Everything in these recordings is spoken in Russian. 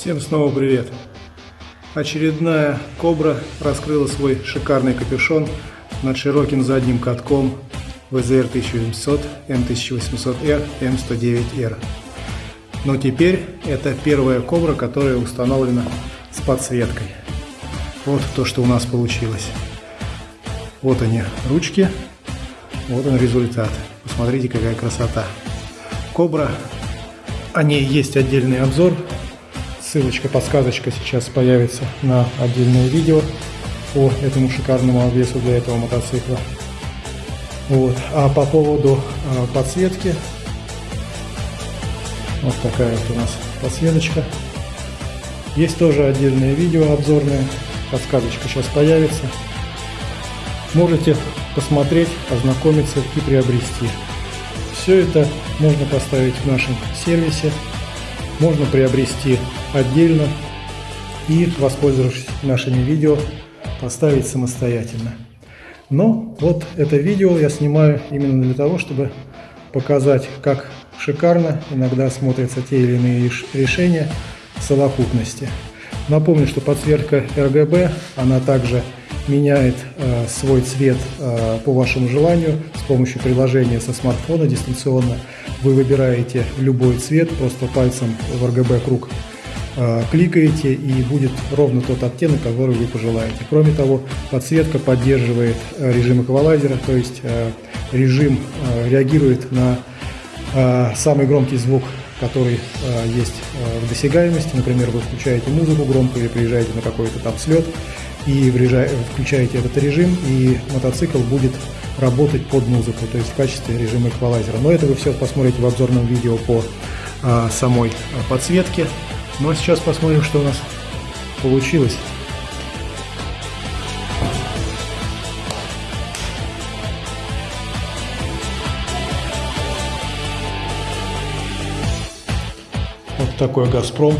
Всем снова привет! Очередная Кобра раскрыла свой шикарный капюшон над широким задним катком ВЗР 1700, М1800R, М109R. Но теперь это первая Кобра, которая установлена с подсветкой. Вот то, что у нас получилось. Вот они ручки, вот он результат. Посмотрите, какая красота. Кобра, о ней есть отдельный обзор, Ссылочка, подсказочка сейчас появится на отдельное видео по этому шикарному обвесу для этого мотоцикла. Вот. А по поводу э, подсветки, вот такая вот у нас подсветочка. Есть тоже отдельное видео обзорное, подсказочка сейчас появится. Можете посмотреть, ознакомиться и приобрести. Все это можно поставить в нашем сервисе можно приобрести отдельно и, воспользовавшись нашими видео, поставить самостоятельно. Но вот это видео я снимаю именно для того, чтобы показать, как шикарно иногда смотрятся те или иные решения в совокупности. Напомню, что подсветка RGB, она также меняет э, свой цвет э, по вашему желанию с помощью приложения со смартфона дистанционно. Вы выбираете любой цвет, просто пальцем в RGB круг э, кликаете и будет ровно тот оттенок, который вы пожелаете. Кроме того, подсветка поддерживает режим эквалайзера, то есть режим реагирует на самый громкий звук который есть в досягаемости. Например, вы включаете музыку громко или приезжаете на какой-то там слет, и включаете этот режим, и мотоцикл будет работать под музыку, то есть в качестве режима эквалайзера. Но это вы все посмотрите в обзорном видео по а, самой а, подсветке. Ну а сейчас посмотрим, что у нас получилось. Вот такой «Газпром»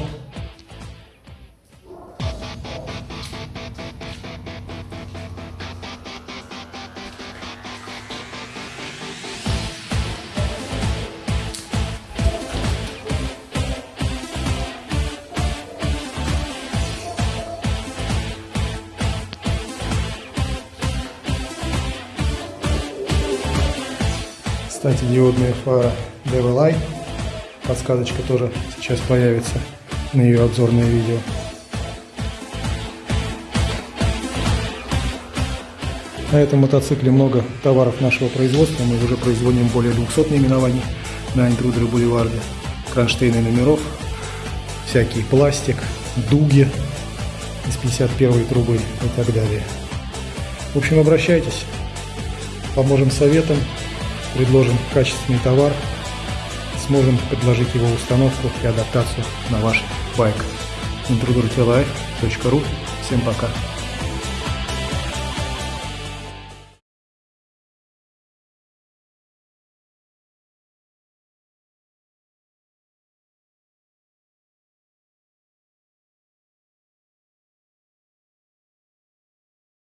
Кстати, диодная фара DevLi. Подсказочка тоже сейчас появится на ее обзорное видео. На этом мотоцикле много товаров нашего производства. Мы уже производим более 200 наименований на интрудеры бульварде. Кронштейны номеров, всякий пластик, дуги из 51 трубы и так далее. В общем, обращайтесь, поможем советом предложим качественный товар, сможем предложить его установку и адаптацию на ваш байк. intrudurtlife.ru Всем пока!